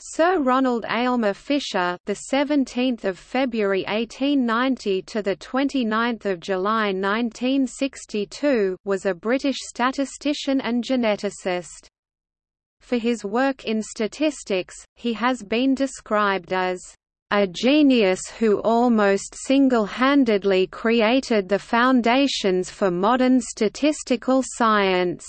Sir Ronald Aylmer Fisher, the 17th of February 1890 to the 29th of July 1962, was a British statistician and geneticist. For his work in statistics, he has been described as a genius who almost single-handedly created the foundations for modern statistical science,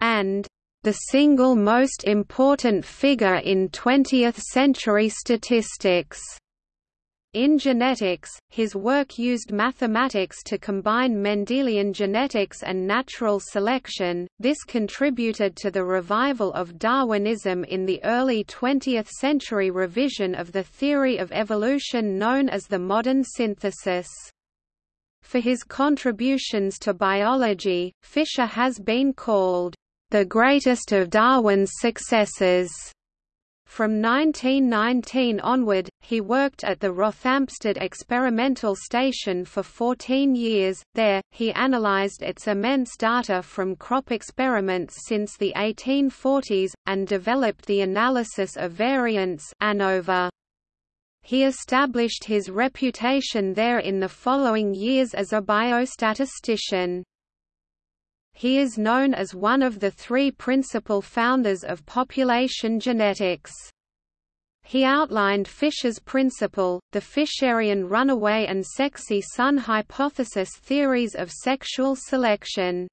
and the single most important figure in 20th-century statistics. In genetics, his work used mathematics to combine Mendelian genetics and natural selection. This contributed to the revival of Darwinism in the early 20th century revision of the theory of evolution known as the modern synthesis. For his contributions to biology, Fisher has been called the greatest of Darwin's successors. From 1919 onward, he worked at the Rothamsted Experimental Station for 14 years. There, he analyzed its immense data from crop experiments since the 1840s, and developed the analysis of variance ANOVA. He established his reputation there in the following years as a biostatistician. He is known as one of the three principal founders of population genetics. He outlined Fisher's principle, the Fisherian runaway and sexy son hypothesis theories of sexual selection.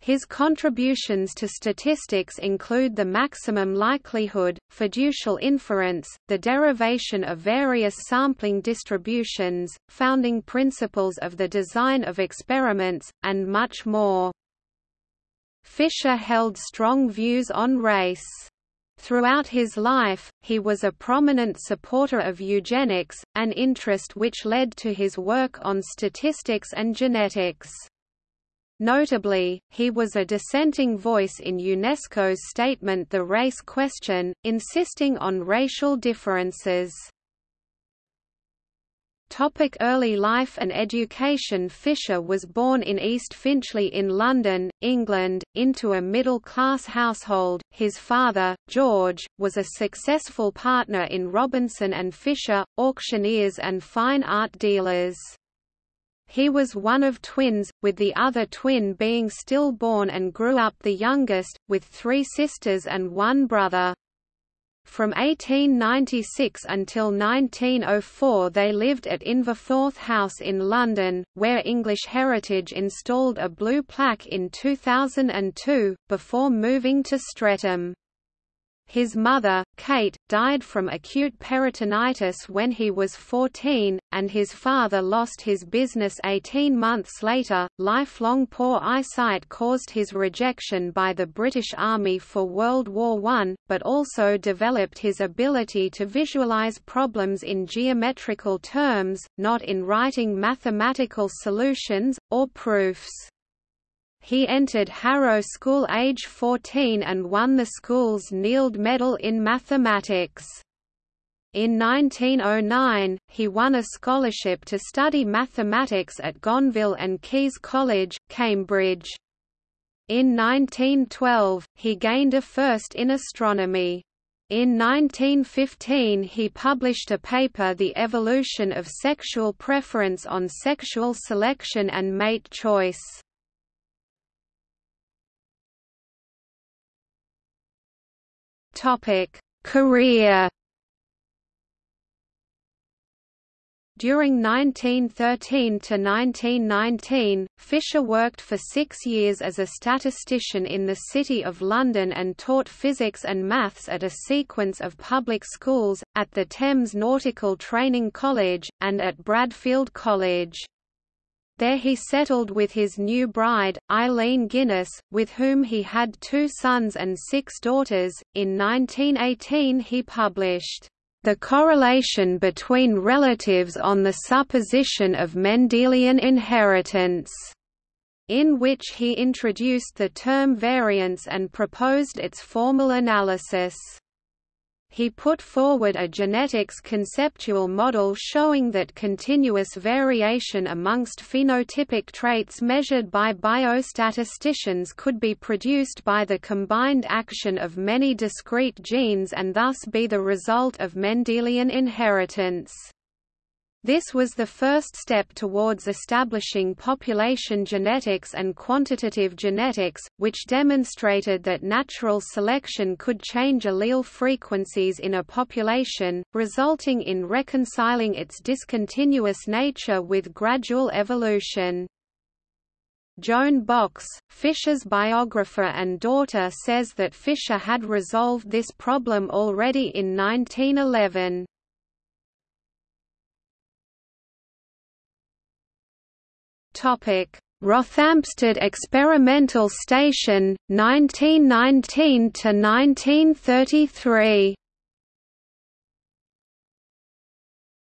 His contributions to statistics include the maximum likelihood, fiducial inference, the derivation of various sampling distributions, founding principles of the design of experiments, and much more. Fisher held strong views on race. Throughout his life, he was a prominent supporter of eugenics, an interest which led to his work on statistics and genetics. Notably, he was a dissenting voice in UNESCO's statement The Race Question, insisting on racial differences. Topic early life and education Fisher was born in East Finchley in London, England, into a middle-class household. His father, George, was a successful partner in Robinson and Fisher, auctioneers and fine art dealers. He was one of twins, with the other twin being stillborn and grew up the youngest, with three sisters and one brother. From 1896 until 1904 they lived at Inverforth House in London, where English Heritage installed a blue plaque in 2002, before moving to Streatham. His mother, Kate, died from acute peritonitis when he was 14, and his father lost his business 18 months later. Lifelong poor eyesight caused his rejection by the British Army for World War I, but also developed his ability to visualize problems in geometrical terms, not in writing mathematical solutions, or proofs. He entered Harrow School age 14 and won the school's Neild Medal in mathematics. In 1909, he won a scholarship to study mathematics at Gonville and Caius College, Cambridge. In 1912, he gained a first in astronomy. In 1915 he published a paper The Evolution of Sexual Preference on Sexual Selection and Mate Choice. Topic: Career. During 1913 to 1919, Fisher worked for six years as a statistician in the City of London and taught physics and maths at a sequence of public schools, at the Thames Nautical Training College, and at Bradfield College. There he settled with his new bride, Eileen Guinness, with whom he had two sons and six daughters. In 1918 he published, The Correlation Between Relatives on the Supposition of Mendelian Inheritance, in which he introduced the term variance and proposed its formal analysis. He put forward a genetics conceptual model showing that continuous variation amongst phenotypic traits measured by biostatisticians could be produced by the combined action of many discrete genes and thus be the result of Mendelian inheritance. This was the first step towards establishing population genetics and quantitative genetics, which demonstrated that natural selection could change allele frequencies in a population, resulting in reconciling its discontinuous nature with gradual evolution. Joan Box, Fisher's biographer and daughter says that Fisher had resolved this problem already in 1911. Rothamsted Experimental Station, 1919 to 1933.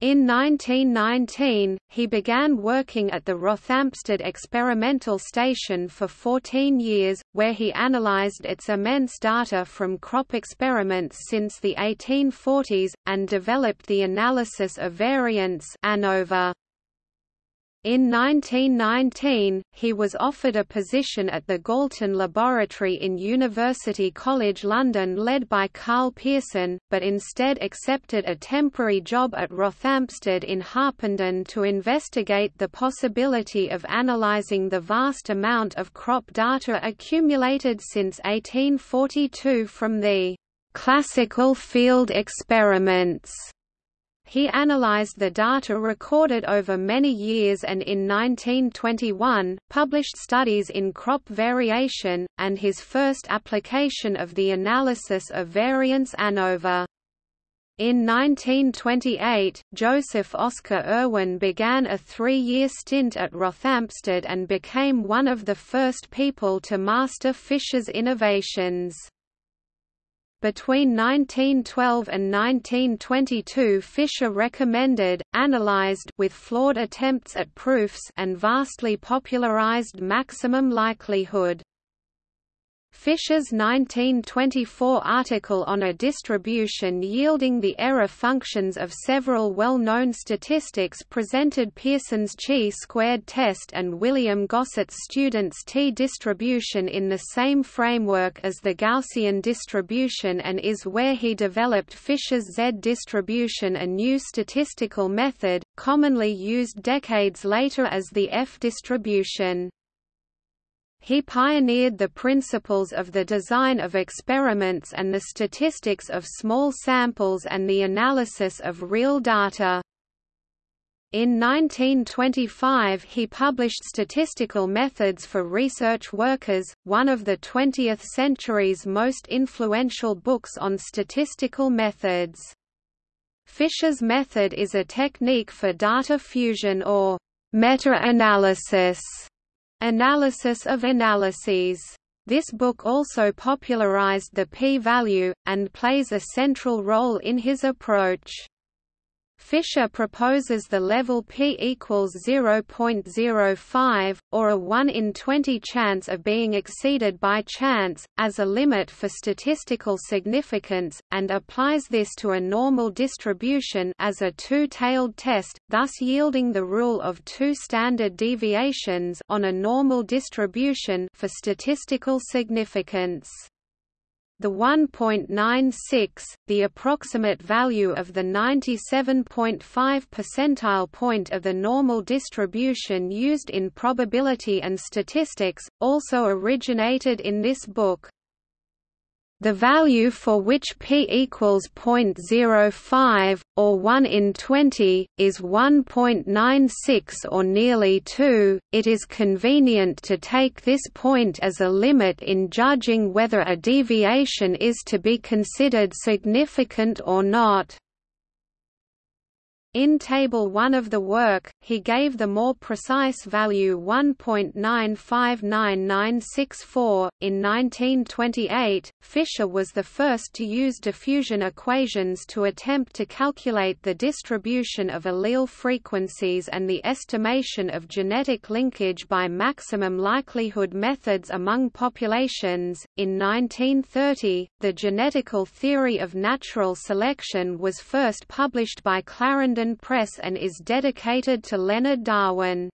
In 1919, he began working at the Rothamsted Experimental Station for 14 years, where he analyzed its immense data from crop experiments since the 1840s, and developed the analysis of variance ANOVA. In 1919, he was offered a position at the Galton Laboratory in University College London led by Karl Pearson, but instead accepted a temporary job at Rothamsted in Harpenden to investigate the possibility of analysing the vast amount of crop data accumulated since 1842 from the classical field experiments he analyzed the data recorded over many years and in 1921, published studies in crop variation, and his first application of the analysis of variance ANOVA. In 1928, Joseph Oscar Irwin began a three-year stint at Rothamsted and became one of the first people to master Fisher's innovations. Between 1912 and 1922 Fisher recommended, analyzed with flawed attempts at proofs and vastly popularized maximum likelihood. Fisher's 1924 article on a distribution yielding the error functions of several well-known statistics presented Pearson's chi-squared test and William Gosset's student's t-distribution in the same framework as the Gaussian distribution and is where he developed Fisher's z-distribution a new statistical method, commonly used decades later as the f-distribution. He pioneered the principles of the design of experiments and the statistics of small samples and the analysis of real data. In 1925 he published Statistical Methods for Research Workers, one of the 20th century's most influential books on statistical methods. Fisher's method is a technique for data fusion or meta-analysis Analysis of analyses. This book also popularized the p-value, and plays a central role in his approach. Fisher proposes the level p equals 0.05, or a 1 in 20 chance of being exceeded by chance, as a limit for statistical significance, and applies this to a normal distribution as a two-tailed test, thus yielding the rule of two standard deviations on a normal distribution for statistical significance. The 1.96, the approximate value of the 97.5 percentile point of the normal distribution used in probability and statistics, also originated in this book. The value for which p equals 0.05, or 1 in 20, is 1.96 or nearly 2. It is convenient to take this point as a limit in judging whether a deviation is to be considered significant or not. In Table 1 of the work, he gave the more precise value 1.959964. In 1928, Fisher was the first to use diffusion equations to attempt to calculate the distribution of allele frequencies and the estimation of genetic linkage by maximum likelihood methods among populations. In 1930, the genetical theory of natural selection was first published by Clarendon Press and is dedicated to Leonard Darwin.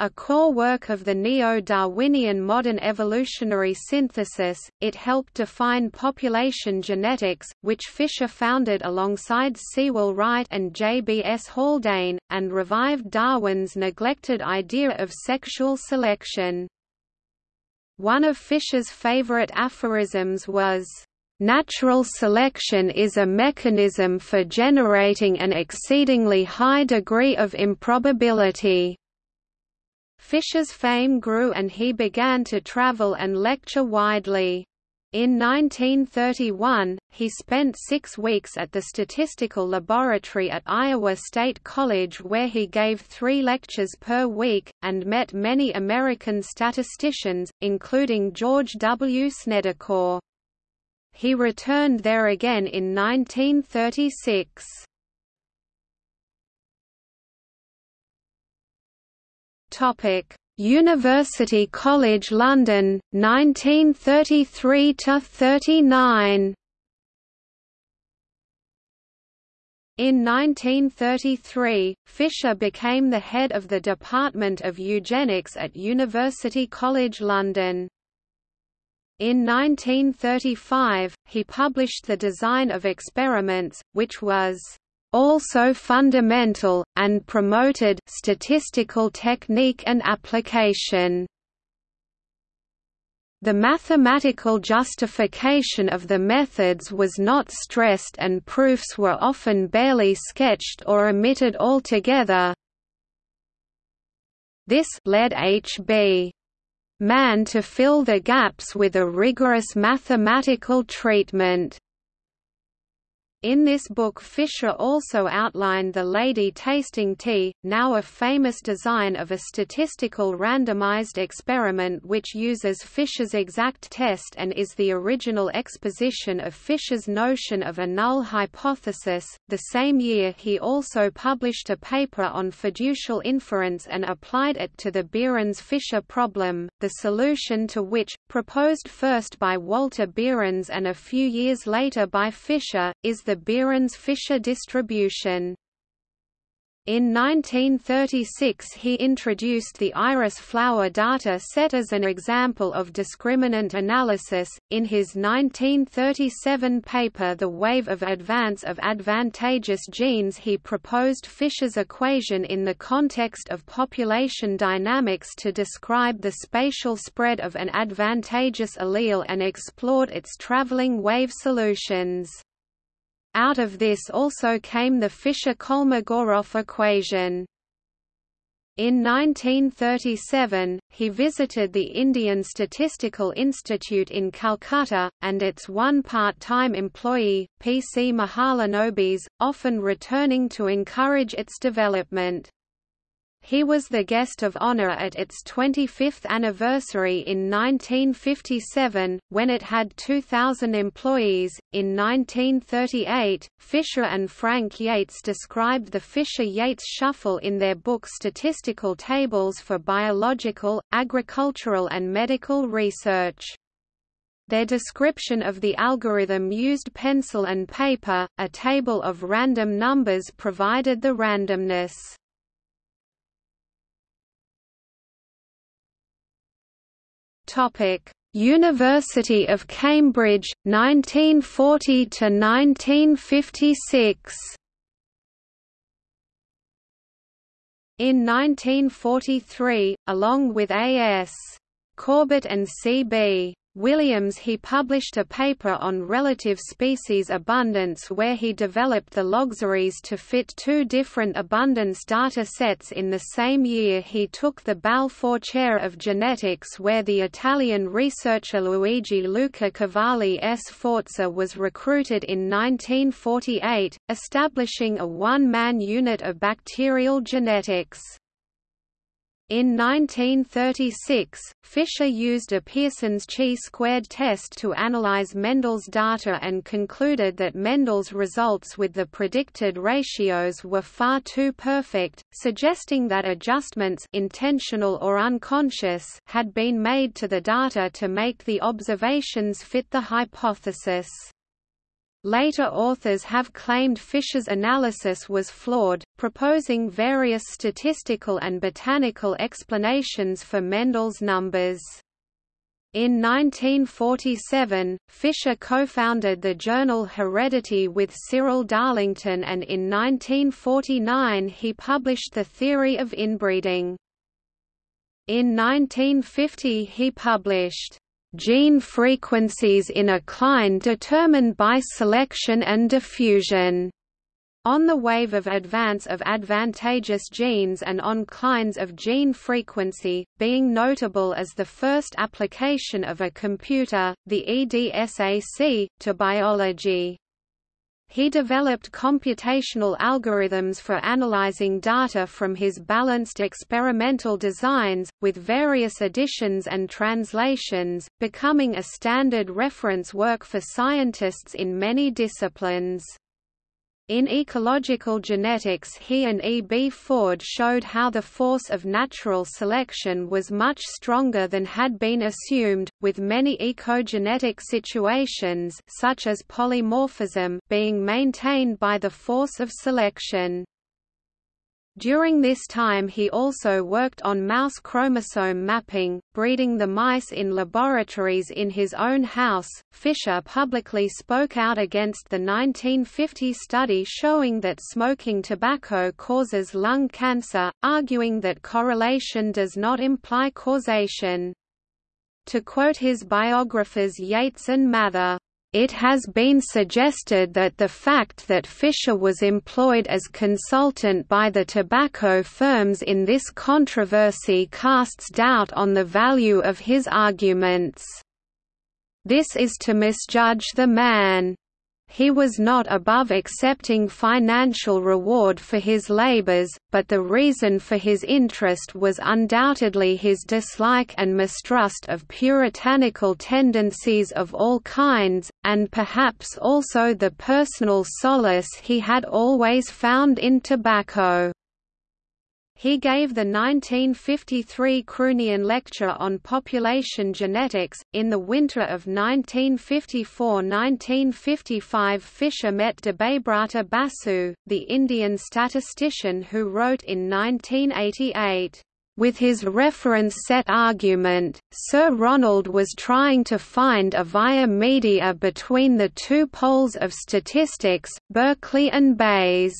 A core work of the neo-Darwinian modern evolutionary synthesis, it helped define population genetics, which Fisher founded alongside Sewall Wright and J. B. S. Haldane, and revived Darwin's neglected idea of sexual selection. One of Fisher's favorite aphorisms was, Natural selection is a mechanism for generating an exceedingly high degree of improbability. Fisher's fame grew and he began to travel and lecture widely. In 1931, he spent six weeks at the Statistical Laboratory at Iowa State College where he gave three lectures per week, and met many American statisticians, including George W. Snedecor. He returned there again in 1936. Topic: University College London 1933 to 39. In 1933, Fisher became the head of the Department of Eugenics at University College London. In 1935, he published The Design of Experiments, which was also fundamental, and promoted statistical technique and application. The mathematical justification of the methods was not stressed and proofs were often barely sketched or omitted altogether. This led H.B Mann to fill the gaps with a rigorous mathematical treatment. In this book Fisher also outlined the Lady Tasting Tea, now a famous design of a statistical randomized experiment which uses Fisher's exact test and is the original exposition of Fisher's notion of a null hypothesis. The same year he also published a paper on fiducial inference and applied it to the Behrens-Fisher problem, the solution to which, proposed first by Walter Behrens and a few years later by Fisher, is the Behrens-Fisher distribution. In 1936 he introduced the iris flower data set as an example of discriminant analysis. In his 1937 paper The Wave of Advance of Advantageous Genes he proposed Fisher's equation in the context of population dynamics to describe the spatial spread of an advantageous allele and explored its traveling wave solutions. Out of this also came the Fisher-Kolmogorov equation. In 1937, he visited the Indian Statistical Institute in Calcutta, and its one part-time employee, P. C. Mahalanobis, often returning to encourage its development. He was the guest of honor at its 25th anniversary in 1957, when it had 2,000 employees. In 1938, Fisher and Frank Yates described the Fisher Yates shuffle in their book Statistical Tables for Biological, Agricultural and Medical Research. Their description of the algorithm used pencil and paper, a table of random numbers provided the randomness. Topic: University of Cambridge 1940 to 1956. In 1943, along with A.S. Corbett and C.B. Williams he published a paper on relative species abundance where he developed the logseries to fit two different abundance data sets in the same year he took the Balfour Chair of Genetics where the Italian researcher Luigi Luca Cavalli Sforza was recruited in 1948, establishing a one-man unit of bacterial genetics. In 1936, Fisher used a Pearson's chi-squared test to analyze Mendel's data and concluded that Mendel's results with the predicted ratios were far too perfect, suggesting that adjustments intentional or unconscious had been made to the data to make the observations fit the hypothesis. Later authors have claimed Fisher's analysis was flawed, proposing various statistical and botanical explanations for Mendel's numbers. In 1947, Fisher co-founded the journal Heredity with Cyril Darlington and in 1949 he published The Theory of Inbreeding. In 1950 he published gene frequencies in a cline determined by selection and diffusion. On the wave of advance of advantageous genes and on clines of gene frequency, being notable as the first application of a computer, the EDSAC, to biology. He developed computational algorithms for analyzing data from his balanced experimental designs, with various additions and translations, becoming a standard reference work for scientists in many disciplines. In ecological genetics he and E. B. Ford showed how the force of natural selection was much stronger than had been assumed, with many ecogenetic situations such as polymorphism being maintained by the force of selection. During this time he also worked on mouse chromosome mapping, breeding the mice in laboratories in his own house. Fisher publicly spoke out against the 1950 study showing that smoking tobacco causes lung cancer, arguing that correlation does not imply causation. To quote his biographers Yates and Mather, it has been suggested that the fact that Fisher was employed as consultant by the tobacco firms in this controversy casts doubt on the value of his arguments. This is to misjudge the man. He was not above accepting financial reward for his labors, but the reason for his interest was undoubtedly his dislike and mistrust of puritanical tendencies of all kinds, and perhaps also the personal solace he had always found in tobacco. He gave the 1953 Croonian Lecture on Population Genetics. In the winter of 1954–1955 Fisher met Debabrata Basu, the Indian statistician who wrote in 1988, with his reference set argument, Sir Ronald was trying to find a via media between the two poles of statistics, Berkeley and Bayes.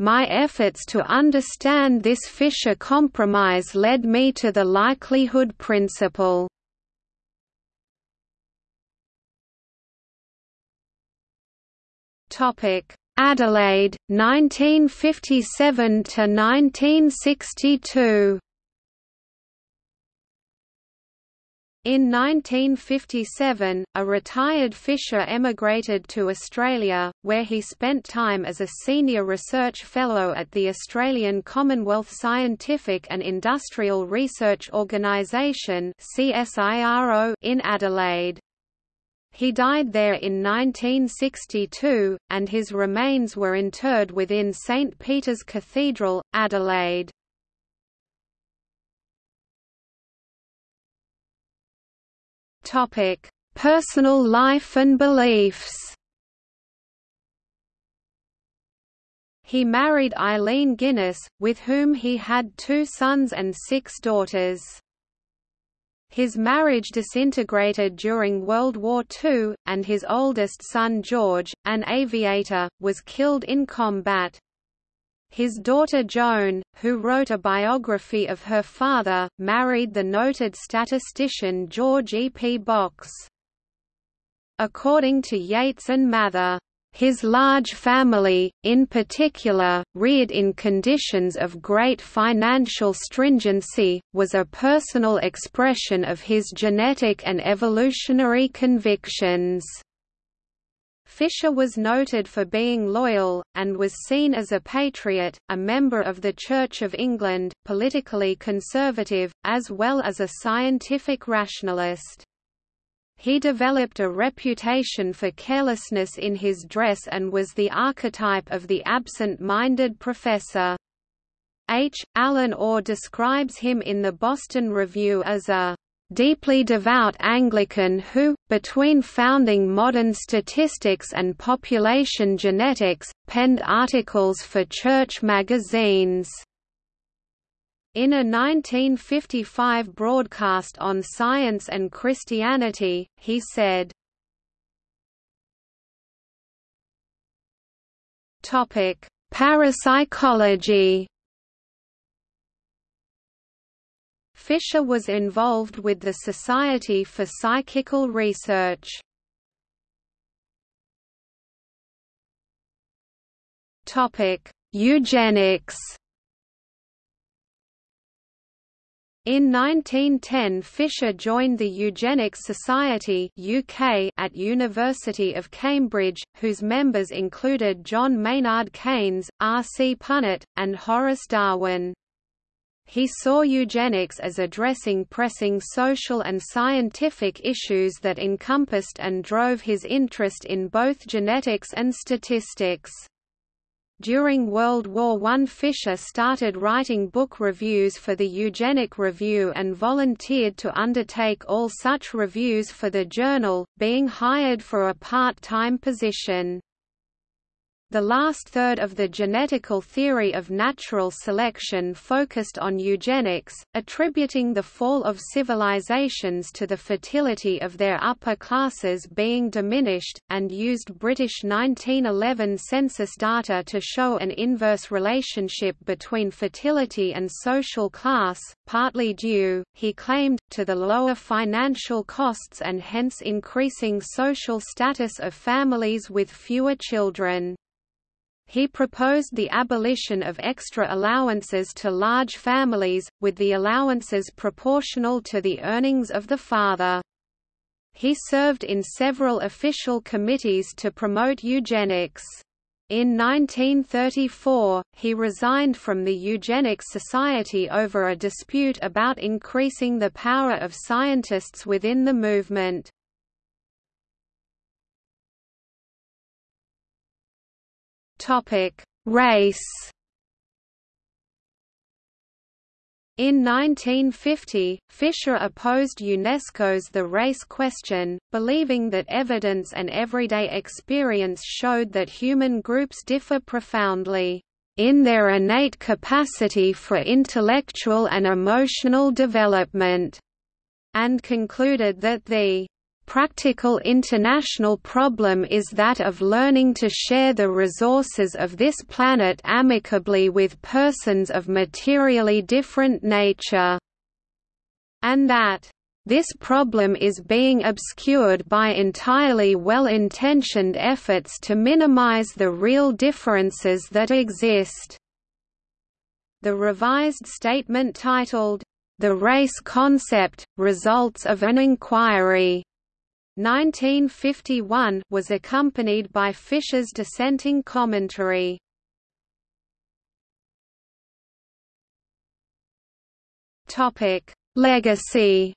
My efforts to understand this Fisher compromise led me to the likelihood principle. Topic: Adelaide, 1957 to 1962. In 1957, a retired Fisher emigrated to Australia, where he spent time as a senior research fellow at the Australian Commonwealth Scientific and Industrial Research Organisation in Adelaide. He died there in 1962, and his remains were interred within St Peter's Cathedral, Adelaide. Topic: Personal life and beliefs. He married Eileen Guinness, with whom he had two sons and six daughters. His marriage disintegrated during World War II, and his oldest son George, an aviator, was killed in combat. His daughter Joan, who wrote a biography of her father, married the noted statistician George E. P. Box. According to Yates and Mather, his large family, in particular, reared in conditions of great financial stringency, was a personal expression of his genetic and evolutionary convictions. Fisher was noted for being loyal, and was seen as a patriot, a member of the Church of England, politically conservative, as well as a scientific rationalist. He developed a reputation for carelessness in his dress and was the archetype of the absent-minded professor. H. Allen Orr describes him in the Boston Review as a deeply devout Anglican who, between founding modern statistics and population genetics, penned articles for church magazines. In a 1955 broadcast on Science and Christianity, he said, Parapsychology Fisher was involved with the Society for Psychical Research. Eugenics In 1910 Fisher joined the Eugenics Society UK at University of Cambridge, whose members included John Maynard Keynes, R. C. Punnett, and Horace Darwin. He saw eugenics as addressing pressing social and scientific issues that encompassed and drove his interest in both genetics and statistics. During World War I Fisher started writing book reviews for the Eugenic Review and volunteered to undertake all such reviews for the journal, being hired for a part-time position. The last third of the genetical theory of natural selection focused on eugenics, attributing the fall of civilizations to the fertility of their upper classes being diminished, and used British 1911 census data to show an inverse relationship between fertility and social class, partly due, he claimed, to the lower financial costs and hence increasing social status of families with fewer children. He proposed the abolition of extra allowances to large families, with the allowances proportional to the earnings of the father. He served in several official committees to promote eugenics. In 1934, he resigned from the Eugenics Society over a dispute about increasing the power of scientists within the movement. Topic: Race. In 1950, Fisher opposed UNESCO's The Race Question, believing that evidence and everyday experience showed that human groups differ profoundly in their innate capacity for intellectual and emotional development, and concluded that the practical international problem is that of learning to share the resources of this planet amicably with persons of materially different nature, and that this problem is being obscured by entirely well-intentioned efforts to minimize the real differences that exist. The revised statement titled, The Race Concept, Results of an Inquiry 1951 was accompanied by Fisher's dissenting commentary. Topic: Legacy.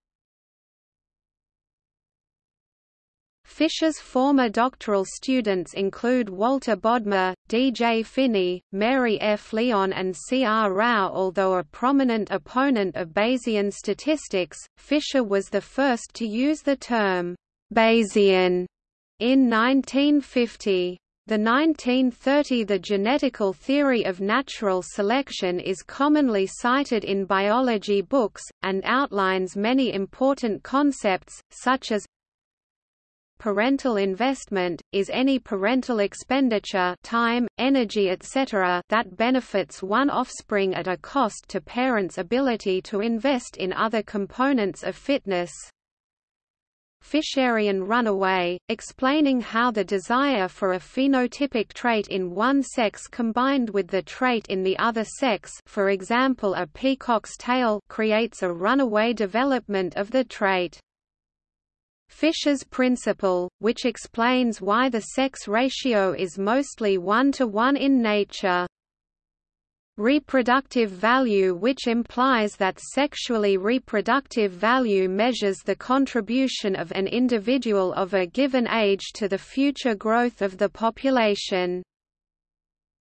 Fisher's former doctoral students include Walter Bodmer, D. J. Finney, Mary F. Lyon and C. R. Rao Although a prominent opponent of Bayesian statistics, Fisher was the first to use the term Bayesian in 1950. The 1930 The genetical theory of natural selection is commonly cited in biology books, and outlines many important concepts, such as parental investment, is any parental expenditure time, energy etc. that benefits one offspring at a cost to parents' ability to invest in other components of fitness. Fisherian runaway, explaining how the desire for a phenotypic trait in one sex combined with the trait in the other sex for example a peacock's tail creates a runaway development of the trait. Fisher's principle, which explains why the sex ratio is mostly one to one in nature reproductive value which implies that sexually reproductive value measures the contribution of an individual of a given age to the future growth of the population.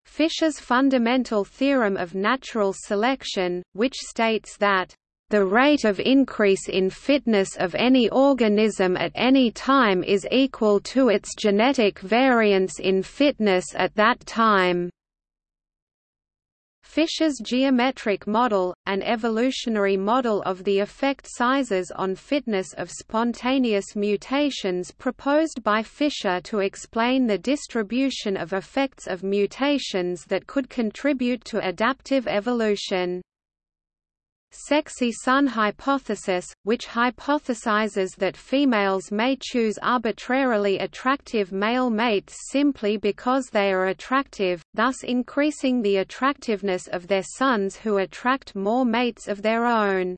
Fisher's fundamental theorem of natural selection, which states that the rate of increase in fitness of any organism at any time is equal to its genetic variance in fitness at that time. Fisher's geometric model, an evolutionary model of the effect sizes on fitness of spontaneous mutations proposed by Fisher to explain the distribution of effects of mutations that could contribute to adaptive evolution. Sexy son hypothesis, which hypothesizes that females may choose arbitrarily attractive male mates simply because they are attractive, thus increasing the attractiveness of their sons who attract more mates of their own.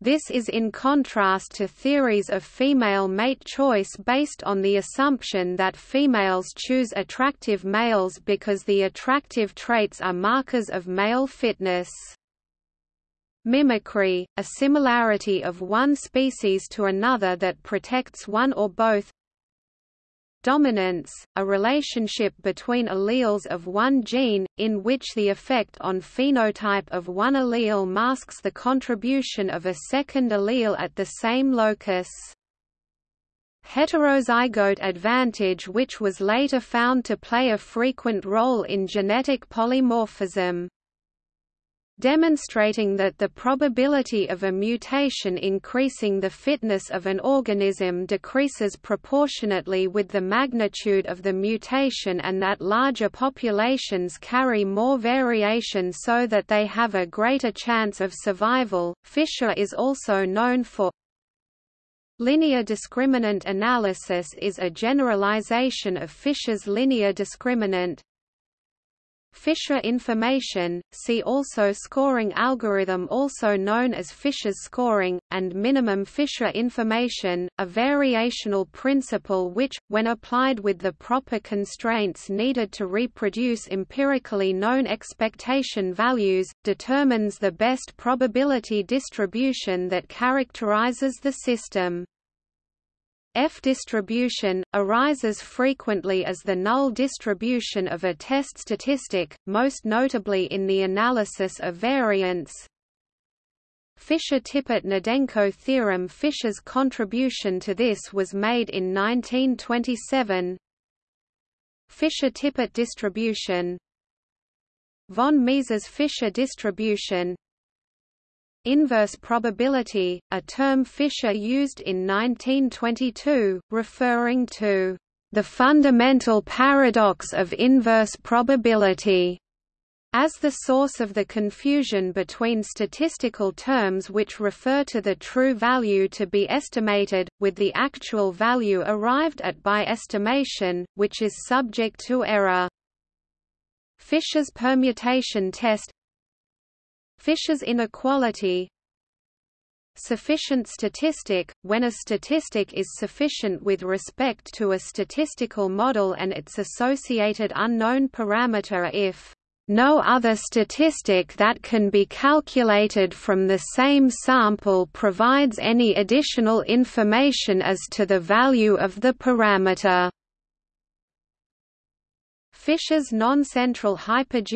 This is in contrast to theories of female mate choice based on the assumption that females choose attractive males because the attractive traits are markers of male fitness. Mimicry, a similarity of one species to another that protects one or both Dominance, a relationship between alleles of one gene, in which the effect on phenotype of one allele masks the contribution of a second allele at the same locus. Heterozygote advantage which was later found to play a frequent role in genetic polymorphism demonstrating that the probability of a mutation increasing the fitness of an organism decreases proportionately with the magnitude of the mutation and that larger populations carry more variation so that they have a greater chance of survival. Fisher is also known for Linear discriminant analysis is a generalization of Fisher's linear discriminant, Fisher information, see also scoring algorithm also known as Fisher's scoring, and minimum Fisher information, a variational principle which, when applied with the proper constraints needed to reproduce empirically known expectation values, determines the best probability distribution that characterizes the system. F distribution, arises frequently as the null distribution of a test statistic, most notably in the analysis of variance. Fisher-Tippett-Gnedenko theorem Fisher's contribution to this was made in 1927 Fisher-Tippett distribution. Von Mises Fisher distribution Inverse probability, a term Fisher used in 1922, referring to the fundamental paradox of inverse probability as the source of the confusion between statistical terms which refer to the true value to be estimated, with the actual value arrived at by estimation, which is subject to error. Fisher's permutation test Fisher's inequality Sufficient statistic, when a statistic is sufficient with respect to a statistical model and its associated unknown parameter if no other statistic that can be calculated from the same sample provides any additional information as to the value of the parameter. Fisher's non-central hypergeometric